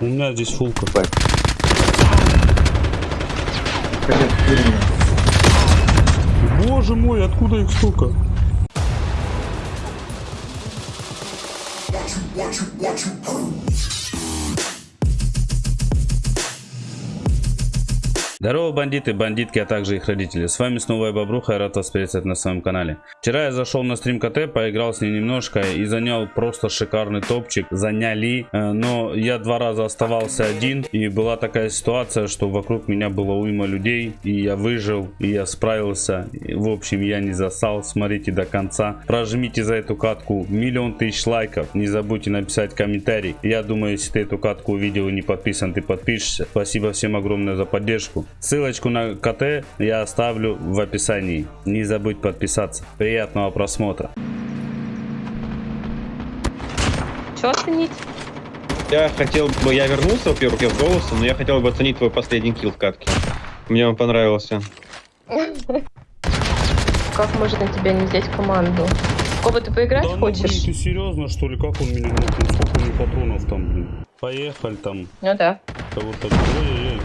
У меня здесь. Конец, времени. Боже мой, откуда их столько? Здорово, бандиты, бандитки, а также их родители. С вами снова я Бобруха, я рад вас приветствовать на своем канале. Вчера я зашел на стрим КТ, поиграл с ней немножко и занял просто шикарный топчик. Заняли, э, но я два раза оставался один и была такая ситуация, что вокруг меня было уйма людей и я выжил, и я справился. И, в общем, я не засал, смотрите до конца. Прожмите за эту катку миллион тысяч лайков, не забудьте написать комментарий. Я думаю, если ты эту катку увидел и не подписан, ты подпишешься. Спасибо всем огромное за поддержку. Ссылочку на КТ я оставлю в описании. Не забудь подписаться. Приятного просмотра. Что оценить? Я хотел бы, я вернулся, во-первых, я в голосом, но я хотел бы оценить твой последний килл в катке. Мне он понравился. Как можно тебя не взять команду? Кого ты поиграть Да ну, блин, хочешь? ты серьезно что ли? Как он меня? Сколько у него патронов там, блин? Поехали там. Ну да. Кого-то... Ой-ой-ой.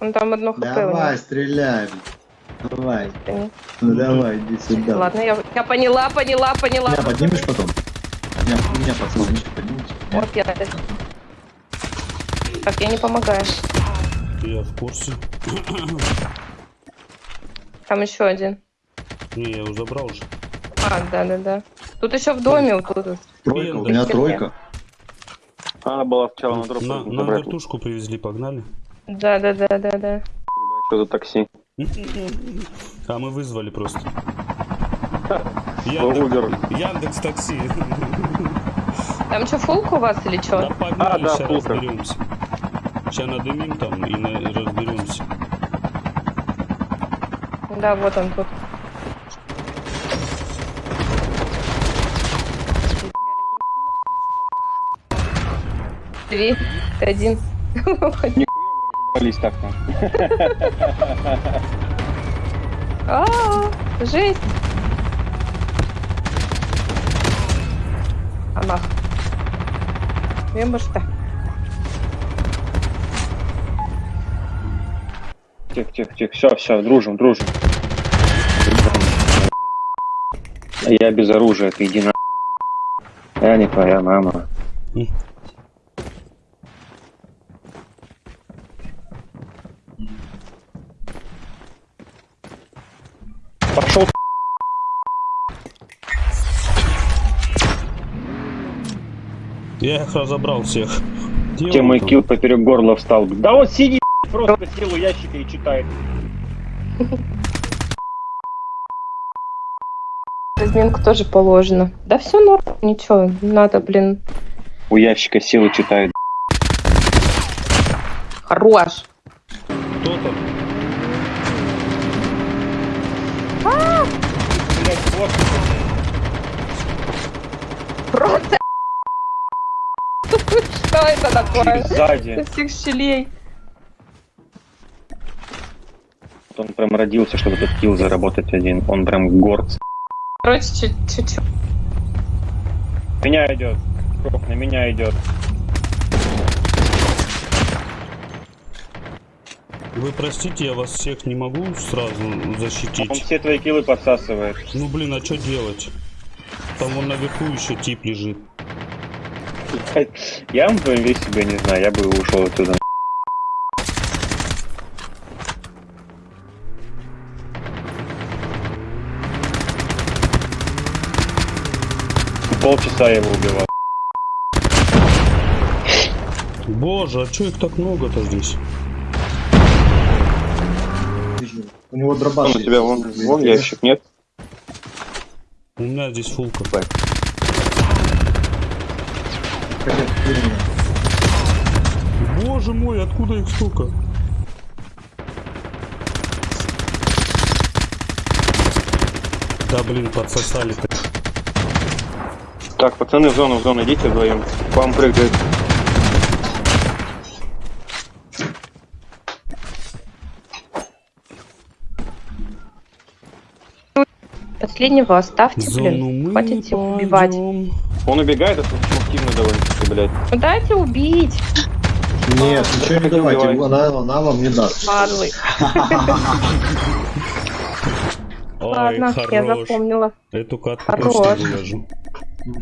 Он там одно хп Давай, стреляй. Давай. Понятно. Ну давай, иди сюда. Ладно, я, я поняла, поняла, поняла. Меня поднимешь потом? Меня, меня пацаны, поднимите. Вот я это. Так, я не помогаешь. Я в курсе. Там еще один. Не, я его забрал уже. А, да, да, да. Тут еще в доме вот тут. Тройка, у меня тройка. Она была сначала на дроп. На, на вертушку привезли, погнали. Да, да, да, да, да. Что за такси? А мы вызвали просто. Uber. Яндекс такси. Там что, фулка у вас или Да что? погнали, А, да, сейчас фулка. разберемся. Сейчас надымим там и на- разберемся. Да, вот он тут. Три, один. Полись так-то. А, жесть. Амах. Wiem, что. Тихо, тихо, тихо. Все, все, дружим, дружим. Я без оружия, ты иди на. Я не твоя мама. Пошел Я их разобрал всех. Где он мой там? килл поперек горла встал. Да вот сиди, просто силу ящика и читает. Разминку тоже положено. Да все норм, ничего, надо, блин. У ящика силу читает. Хорош. Кто там? Просто. Что это такое? Сзади. Из всех щелей. Он прям родился, чтобы этот килл заработать один. Он прям горд. Короче, чуть- чуть-чуть. Меня идет. Крок на меня идет. Вы простите, я вас всех не могу сразу Он защитить. все твои киллы подсасывает. Ну блин, а что делать? Там вон наверху еще тип лежит. Я в твоем весе себя не знаю, я бы ушел оттуда. Полчаса я его убивал. Боже, а что их так много-то здесь? У него дробаш. Вон у тебя вон, вон ящик, нет? У меня здесь фулка. Конец, времени. Боже мой, откуда их столько? Да блин, подсосали -то. Так, пацаны в зону, в зону идите вдвоем. К вам прыгает. Последнего оставьте, Зону блин. Хватит их убивать. Он убегает, это активно довольно-таки, блядь. Ну дайте убить, Нет, ничего не давайте, она, она вам не даст. падлы. Ой, Ладно, я запомнила. Эту катку Хорош.